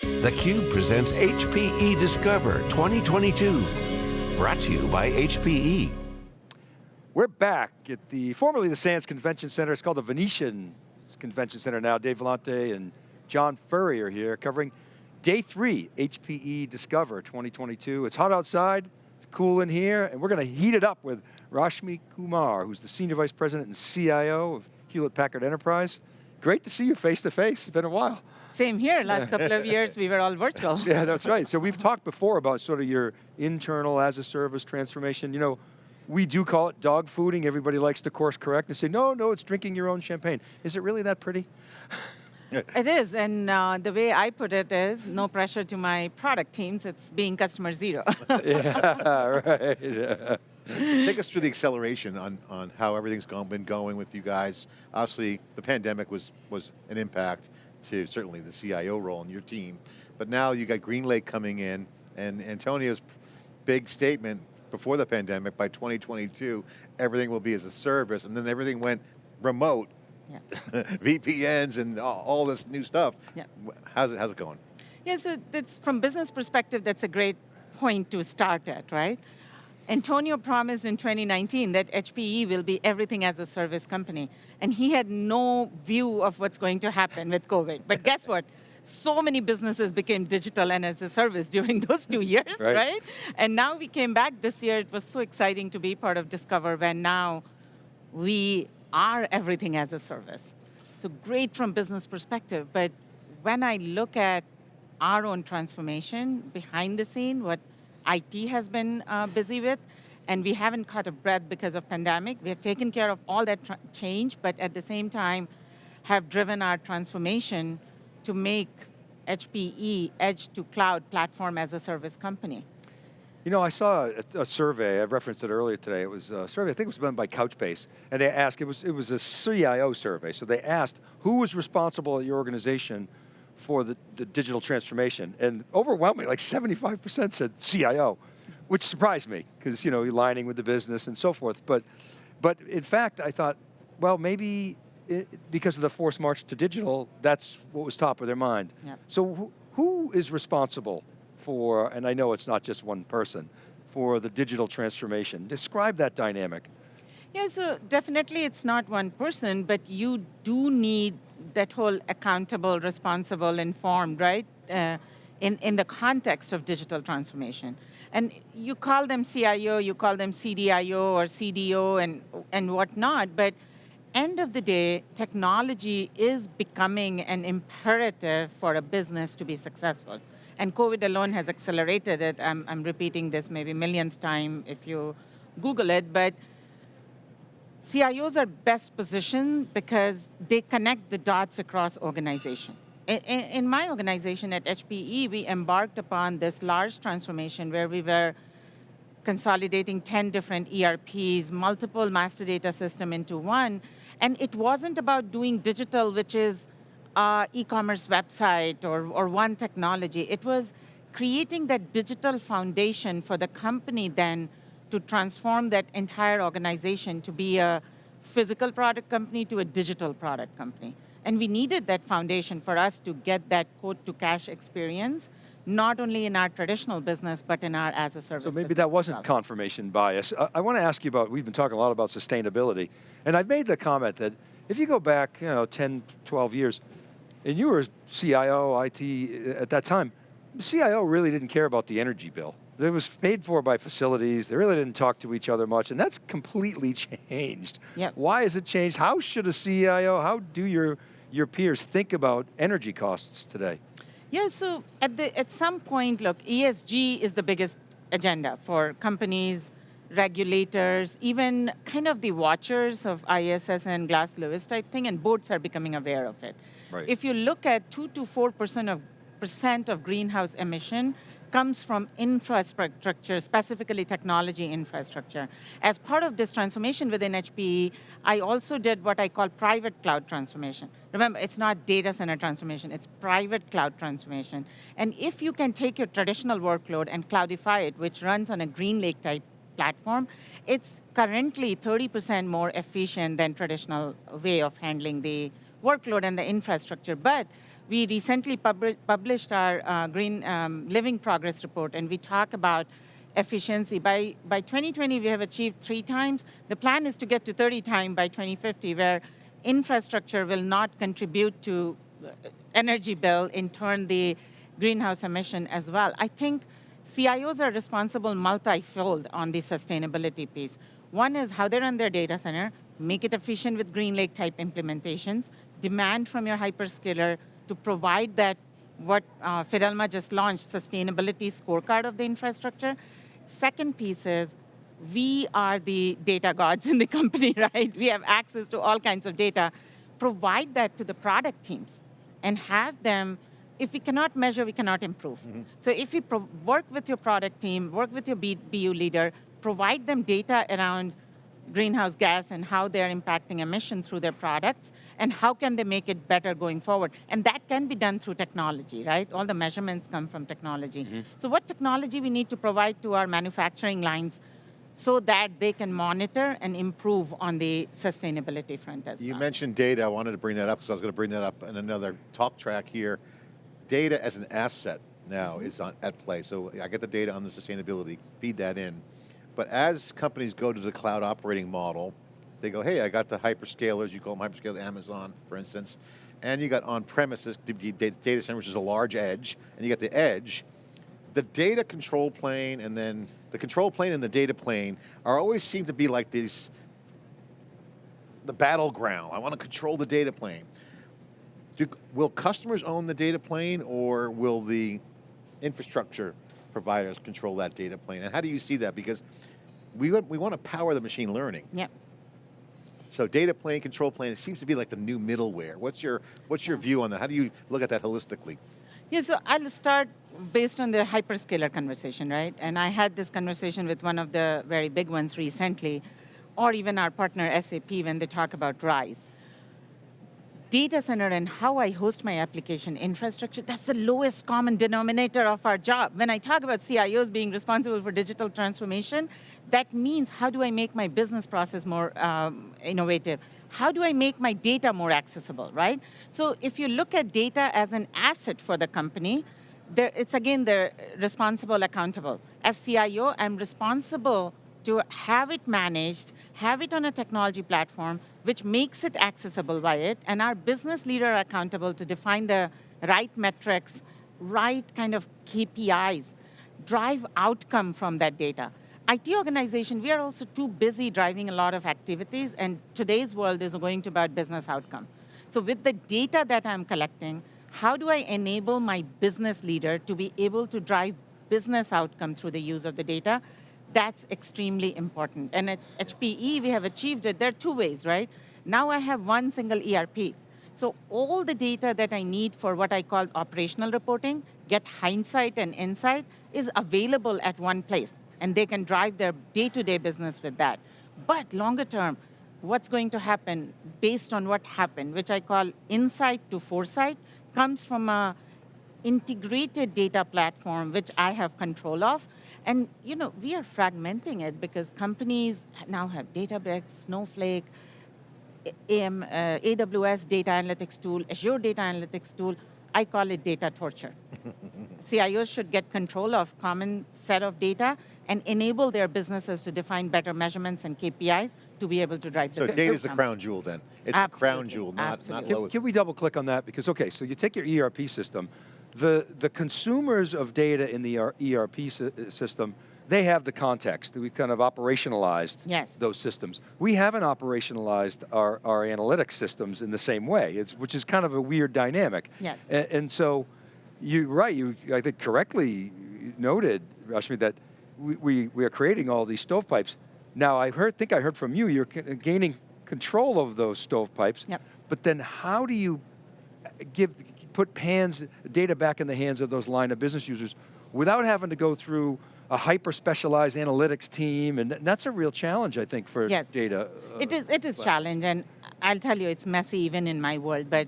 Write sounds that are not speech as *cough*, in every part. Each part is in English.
theCUBE presents HPE Discover 2022. Brought to you by HPE. We're back at the, formerly the Sands Convention Center, it's called the Venetian Convention Center now. Dave Vellante and John Furrier are here covering day three, HPE Discover 2022. It's hot outside, it's cool in here, and we're going to heat it up with Rashmi Kumar, who's the Senior Vice President and CIO of Hewlett Packard Enterprise. Great to see you face to face, it's been a while. Same here, last couple of years we were all virtual. yeah, that's right. So we've talked before about sort of your internal as a service transformation. You know, we do call it dog fooding. Everybody likes to course correct and say, no, no, it's drinking your own champagne. Is it really that pretty? *laughs* it is, and uh, the way I put it is, no pressure to my product teams, it's being customer zero. *laughs* yeah, right. *laughs* Take us through the acceleration on, on how everything's gone, been going with you guys. Obviously, the pandemic was, was an impact to certainly the CIO role in your team. But now you got GreenLake coming in and Antonio's big statement before the pandemic, by 2022, everything will be as a service and then everything went remote. Yeah. *laughs* VPNs and all, all, this new stuff. Yeah. How's it, how's it going? Yeah, so that's, from business perspective, that's a great point to start at, right? Antonio promised in 2019 that HPE will be everything as a service company. And he had no view of what's going to happen with COVID. But guess what? So many businesses became digital and as a service *laughs* during those two years, right. right? And now we came back this year. It was so exciting to be part of Discover when now we are everything as a service. So great from business perspective, but when I look at our own transformation behind the scene, what IT has been uh, busy with, and we haven't caught a breath because of pandemic. We have taken care of all that change, but at the same time, have driven our transformation to make HPE edge to cloud platform as a service company. You know, I saw a, a, survey, I referenced it earlier today, it was a survey, I think it was done by Couchbase, and they asked, it was, it was a CIO survey, so they asked who was responsible at your organization for the, the digital transformation. And overwhelmingly, like 75% said CIO, which surprised me, because you know, aligning with the business and so forth. But, but in fact, I thought, well, maybe it, because of the forced march to digital, that's what was top of their mind. Yep. So who, who is responsible for, and I know it's not just one person, for the digital transformation? Describe that dynamic. Yeah, so definitely it's not one person, but you do need that whole accountable, responsible, informed, right? Uh, in, in the context of digital transformation. And you call them CIO, you call them CDIO or CDO and, and whatnot, but end of the day, technology is becoming an imperative for a business to be successful. And COVID alone has accelerated it. I'm, I'm repeating this maybe millionth time if you Google it, but CIOs are best positioned because they connect the dots across organization. In, in, my organization at HPE, we embarked upon this large transformation where we were consolidating 10 different ERPs, multiple master data system into one, and it wasn't about doing digital, which is uh, e-commerce website or, or one technology. It was creating that digital foundation for the company then to transform that entire organization to be a physical product company to a digital product company. And we needed that foundation for us to get that quote to cash experience, not only in our traditional business, but in our as a service So maybe that wasn't confirmation bias. I, I want to ask you about, we've been talking a lot about sustainability, and I've made the comment that if you go back you know, 10, 12 years, and you were CIO, IT at that time, CIO really didn't care about the energy bill. It was paid for by facilities. They really didn't talk to each other much, and that's completely *laughs* changed. Yep. Why has it changed? How should a CIO, how do your, your peers think about energy costs today? Yeah, so at, the, at some point, look, ESG is the biggest agenda for companies, regulators, even kind of the watchers of ISS and Glass Lewis type thing, and boards are becoming aware of it. Right. If you look at two to 4% of percent of greenhouse emission comes from infrastructure, specifically technology infrastructure. As part of this transformation within HPE, I also did what I call private cloud transformation. Remember, it's not data center transformation, it's private cloud transformation. And if you can take your traditional workload and cloudify it, which runs on a GreenLake type platform, it's currently 30% more efficient than traditional way of handling the workload and the infrastructure. But We recently pub published our uh, Green um, Living Progress Report, and we talk about efficiency. By, by 2020, we have achieved three times. The plan is to get to 30 times by 2050, where infrastructure will not contribute to uh, energy bill, in turn the greenhouse emission as well. I think CIOs are responsible multi-fold on the sustainability piece. One is how they run their data center, make it efficient with GreenLake type implementations, demand from your hyperscaler to provide that what uh, Fidelma just launched, sustainability scorecard of the infrastructure. Second piece is, we are the data gods in the *laughs* company, right? We have access to all kinds of data. Provide that to the product teams and have them if we cannot measure, we cannot improve. Mm -hmm. So if you work with your product team, work with your BU leader, provide them data around greenhouse gas and how they're impacting emission through their products, and how can they make it better going forward. And that can be done through technology, right? All the measurements come from technology. Mm -hmm. So what technology we need to provide to our manufacturing lines so that they can monitor and improve on the sustainability front as you well. You mentioned data, I wanted to bring that up because I was going to bring that up in another talk track here data as an asset now is on, at play. So I get the data on the sustainability, feed that in. But as companies go to the cloud operating model, they go, hey, I got the hyperscalers, you call them hyperscalers, Amazon, for instance, and you got on-premises data center, which is a large edge, and you got the edge. The data control plane and then the control plane and the data plane are always seem to be like these, the battleground. I want to control the data plane. Do, will customers own the data plane or will the infrastructure providers control that data plane? And how do you see that? Because we, we want to power the machine learning. Yep. So data plane, control plane, it seems to be like the new middleware. What's your, what's your view on that? How do you look at that holistically? Yeah, so I'll start based on the hyperscaler conversation, right? And I had this conversation with one of the very big ones recently, or even our partner SAP when they talk about RISE data center and how I host my application infrastructure, that's the lowest common denominator of our job. When I talk about CIOs being responsible for digital transformation, that means how do I make my business process more um, innovative? How do I make my data more accessible, right? So if you look at data as an asset for the company, it's again, they're responsible, accountable. As CIO, I'm responsible to have it managed, have it on a technology platform, which makes it accessible by it, and our business leader are accountable to define the right metrics, right kind of KPIs, drive outcome from that data. IT organization, we are also too busy driving a lot of activities, and today's world is going to about business outcome. So with the data that I'm collecting, how do I enable my business leader to be able to drive business outcome through the use of the data that's extremely important. And at HPE, we have achieved it. There are two ways, right? Now I have one single ERP. So all the data that I need for what I call operational reporting, get hindsight and insight, is available at one place. And they can drive their day-to-day -day business with that. But longer term, what's going to happen based on what happened, which I call insight to foresight, comes from a integrated data platform, which I have control of. And you know, we are fragmenting it because companies now have Databricks, Snowflake, AM, uh, AWS data analytics tool, Azure data analytics tool, I call it data torture. *laughs* CIOs should get control of common set of data and enable their businesses to define better measurements and KPIs to be able to drive So data is the crown jewel then. It's the crown jewel, not, not lowest. Can, can we double click on that? Because okay, so you take your ERP system, the, the consumers of data in the ERP uh, system, they have the context. We've kind of operationalized yes. those systems. We haven't operationalized our, our analytics systems in the same way, it's, which is kind of a weird dynamic. Yes. And, and so, you're right, you, I think correctly noted, Rashmi, that we, we, we are creating all these stovepipes. Now, I heard, think I heard from you, you're gaining control of those stovepipes, yep. but then how do you uh, give, put PAN's data back in the hands of those line of business users without having to go through a hyper-specialized analytics team, and that's a real challenge, I think, for yes. data. Uh, it is, it is challenge, and I'll tell you, it's messy even in my world, but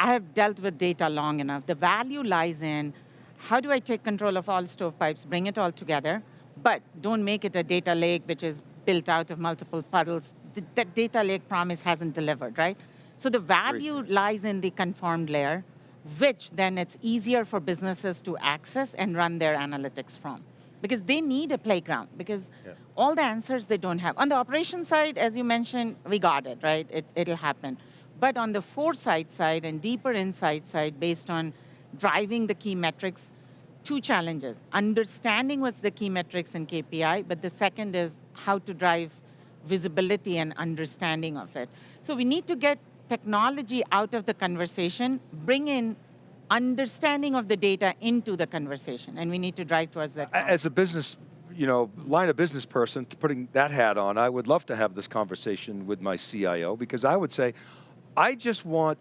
I have dealt with data long enough. The value lies in, how do I take control of all stovepipes, bring it all together, but don't make it a data lake which is built out of multiple puddles. The, that data lake promise hasn't delivered, right? So the value lies in the conformed layer, which then it's easier for businesses to access and run their analytics from. Because they need a playground, because Yeah. all the answers they don't have. On the operation side, as you mentioned, we got it, right? It, it'll happen. But on the foresight side and deeper insight side, based on driving the key metrics, two challenges. Understanding what's the key metrics and KPI, but the second is how to drive visibility and understanding of it. So we need to get technology out of the conversation, bring in understanding of the data into the conversation, and we need to drive towards that. goal. As a business, you know, line of business person, putting that hat on, I would love to have this conversation with my CIO because I would say, I just want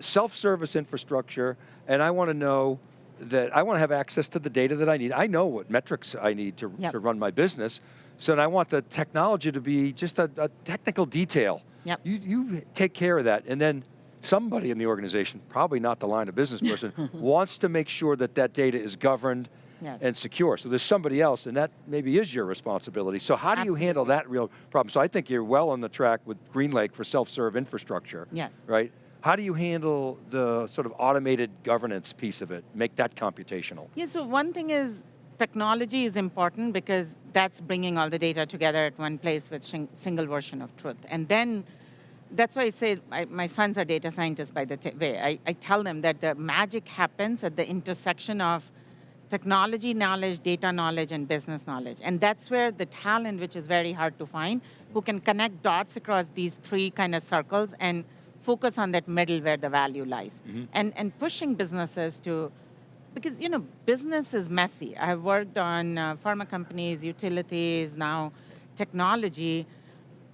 self-service infrastructure and I want to know that I want to have access to the data that I need. I know what metrics I need to, Yep. to run my business. So and I want the technology to be just a, a technical detail. Yep. You, you take care of that and then somebody in the organization, probably not the line of business *laughs* person, wants to make sure that that data is governed Yes. and secure. So there's somebody else, and that maybe is your responsibility. So how do you handle that real problem? So I think you're well on the track with GreenLake for self-serve infrastructure. Yes. Right? How do you handle the sort of automated governance piece of it, make that computational? Yeah, so one thing is technology is important because that's bringing all the data together at one place with single version of truth. And then that's why I say I, my sons are data scientists by the way. I, I tell them that the magic happens at the intersection of technology knowledge, data knowledge, and business knowledge. And that's where the talent, which is very hard to find, who can connect dots across these three kind of circles and focus on that middle where the value lies. And, and pushing businesses to because you know business is messy. I have worked on uh, pharma companies, utilities, now technology.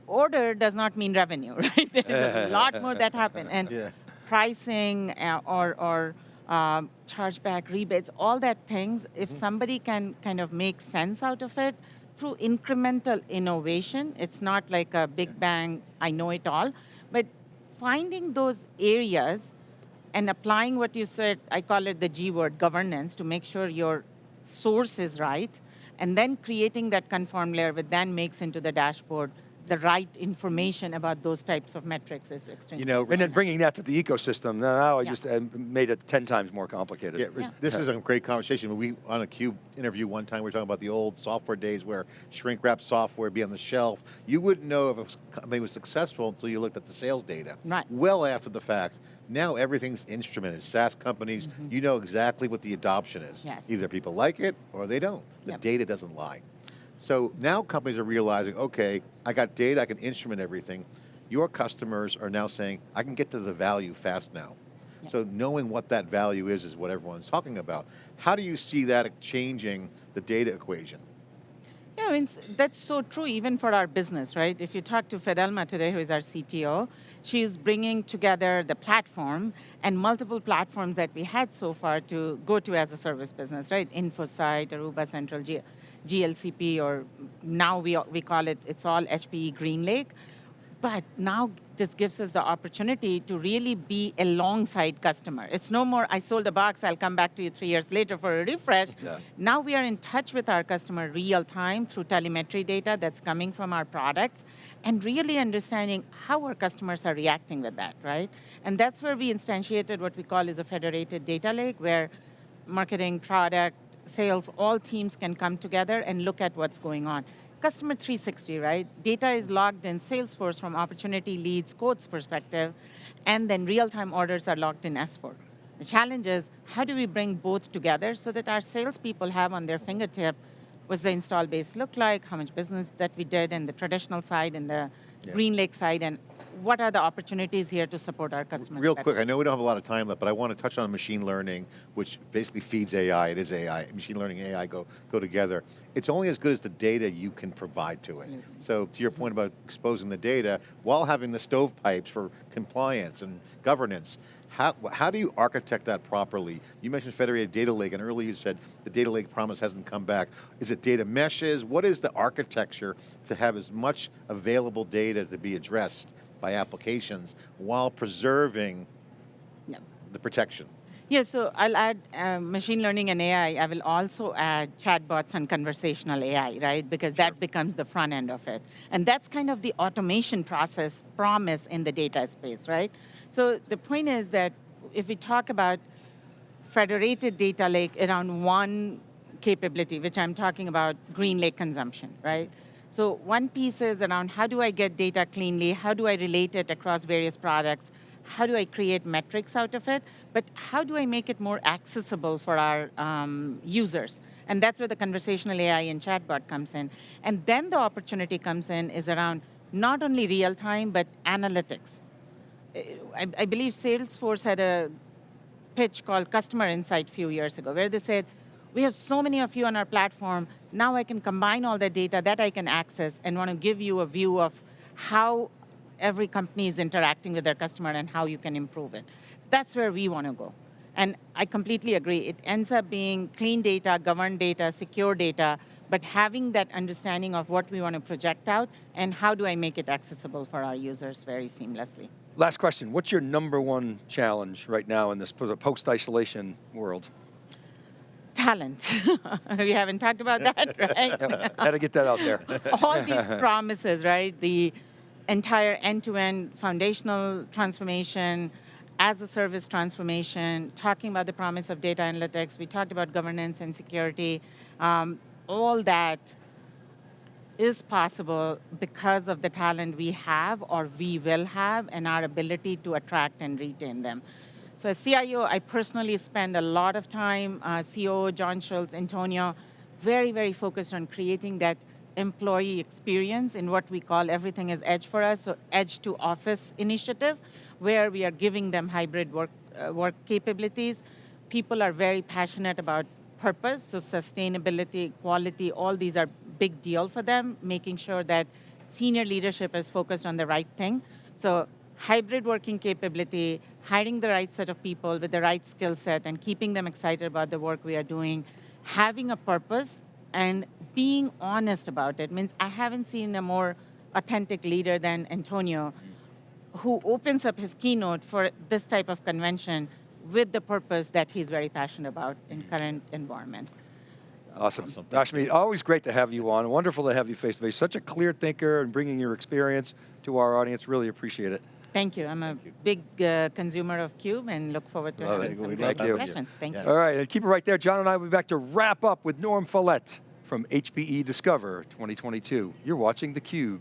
Order does not mean revenue, *laughs* right? There's a *laughs* lot more that happen, and Yeah. pricing uh, or or um, chargeback rebates, all that things. If somebody can kind of make sense out of it through incremental innovation, it's not like a big bang. I know it all, but finding those areas and applying what you said, I call it the G word, governance, to make sure your source is right, and then creating that conform layer, which then makes into the dashboard the right information about those types of metrics is extremely You know, And then bringing that to the ecosystem, now I Yeah. just uh, made it 10 times more complicated. Yeah, Yeah. this is a great conversation. We on a Cube interview one time we were talking about the old software days where shrink wrap software would be on the shelf. You wouldn't know if a company was successful until you looked at the sales data. Right. Well after the fact. Now everything's instrumented. SaaS companies, you know exactly what the adoption is. Yes. Either people like it or they don't. The Yep. data doesn't lie. So now companies are realizing, okay, I got data, I can instrument everything. Your customers are now saying, I can get to the value fast now. Yeah. So knowing what that value is, is what everyone's talking about. How do you see that changing the data equation? Yeah, I mean, that's so true even for our business, right? If you talk to Fidelma today, who is our CTO, she's bringing together the platform and multiple platforms that we had so far to go to as a service business, right? InfoSight, Aruba Central, G- GLCP, or now we, we call it, it's all HPE GreenLake. But now this gives us the opportunity to really be alongside customer. It's no more, I sold a box, I'll come back to you three years later for a refresh. Yeah. Now we are in touch with our customer real time through telemetry data that's coming from our products and really understanding how our customers are reacting with that, right? And that's where we instantiated what we call is a federated data lake where marketing, product, sales, all teams can come together and look at what's going on. Customer 360, right? Data is logged in Salesforce from opportunity leads, quotes perspective, and then real-time orders are logged in S4. The challenge is, how do we bring both together so that our salespeople have on their fingertip what's the install base look like, how much business that we did in the traditional side and the Yeah. GreenLake side, and what are the opportunities here to support our customers Real better? quick, I know we don't have a lot of time left, but I want to touch on machine learning, which basically feeds AI. It is AI. Machine learning and AI go, go together. It's only as good as the data you can provide to it. Absolutely. So to your point about exposing the data, while having the stovepipes for compliance and governance, how, how do you architect that properly? You mentioned federated data lake, and earlier you said the data lake promise hasn't come back. Is it data meshes? What is the architecture to have as much available data to be addressed by applications while preserving Yeah. the protection? Yeah, so I'll add uh, machine learning and AI. I will also add chatbots and conversational AI, right? Because that becomes the front end of it. And that's kind of the automation process promise in the data space, right? So the point is that if we talk about federated data lake around one capability, which I'm talking about Green Lake consumption, right? So one piece is around how do I get data cleanly, how do I relate it across various products, how do I create metrics out of it, but how do I make it more accessible for our um, users? And that's where the conversational AI and chatbot comes in. And then the opportunity comes in is around not only real time, but analytics. I, I believe Salesforce had a pitch called Customer Insight a few years ago, where they said, we have so many of you on our platform, now I can combine all the data that I can access and want to give you a view of how every company is interacting with their customer and how you can improve it. That's where we want to go. And I completely agree. It ends up being clean data, governed data, secure data, but having that understanding of what we want to project out and how do I make it accessible for our users very seamlessly. Last question, what's your number one challenge right now in this post-isolation world? Talent. *laughs* we haven't talked about *laughs* that, right? Had to get that out there. *laughs* All these promises, right? The entire end-to-end -end foundational transformation, as a service transformation, talking about the promise of data analytics, we talked about governance and security, um, all that is possible because of the talent we have or we will have and our ability to attract and retain them. So as CIO, I personally spend a lot of time, uh, COO John Schultz, Antonio, very, very focused on creating that employee experience in what we call everything is edge for us, so edge to office initiative, where we are giving them hybrid work, uh, work capabilities. People are very passionate about purpose, so sustainability, quality, all these are big deal for them, making sure that senior leadership is focused on the right thing. So hybrid working capability, hiring the right set of people with the right skill set and keeping them excited about the work we are doing, having a purpose and being honest about it means I haven't seen a more authentic leader than Antonio mm. who opens up his keynote for this type of convention with the purpose that he's very passionate about in mm. current environment. Awesome. awesome. Rashmi, always great to have you on. Wonderful to have you face to face. Such a clear thinker and bringing your experience to our audience. Really appreciate it. Thank you. I'm a big uh, consumer of CUBE and look forward to Love having it. some great discussions. Thank yeah. you. All right, and keep it right there. John and I will be back to wrap up with Norm Follett from HPE Discover 2022. You're watching theCUBE.